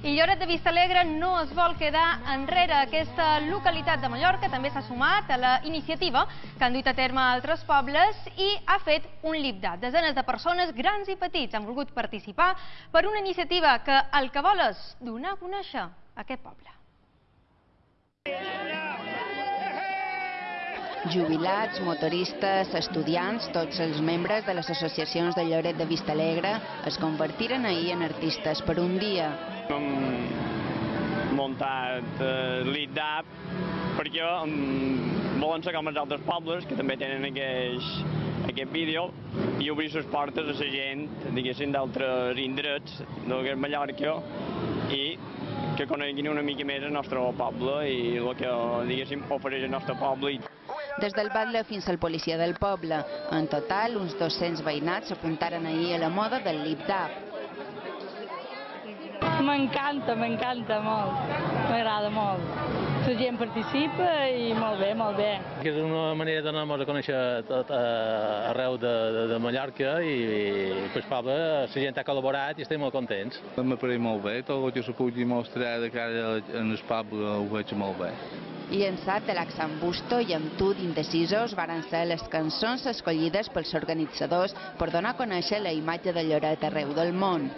I Lloret de Vistalegre no es vol quedar enrere. Aquesta localitat de Mallorca també s'ha sumat a la iniciativa que han duit a terme altres pobles i ha fet un lipdat. Desenes de persones, grans i petits, han volgut participar per una iniciativa que el que vol és donar a conèixer aquest poble. Jubilats, motoristes, estudiants, tots els membres de les associacions de Lloret de Vistalegre es convertiren ahir en artistes per un dia. Hem muntat eh, l'IDAP perquè um, volen ser com els altres pobles que també tenen aquest, aquest vídeo i obrir les portes a la gent, diguéssim, d'altres indrets de Mallorca i que coneguin una mica més el nostre poble i el que, diguéssim, ofereix el nostre poble. Des del batlle fins al policia del poble. En total, uns 200 veïnats s'apuntaren ahir a la moda del lip-dap. M'encanta, m'encanta molt. M'agrada molt. La gent participa i molt bé, molt bé. Que és una manera de donar-nos a conèixer tot uh, arreu de, de, de Mallorca i, i pues, poble, la gent ha col·laborat i estem molt contents. M'ha parit molt bé, tot el que se pugui mostrar de cara en el poble ho veig molt bé. Llençat de l'Axan Busto i amb tu d'indecisos varen ser les cançons escollides pels organitzadors per donar a conèixer la imatge de Lloret arreu del món.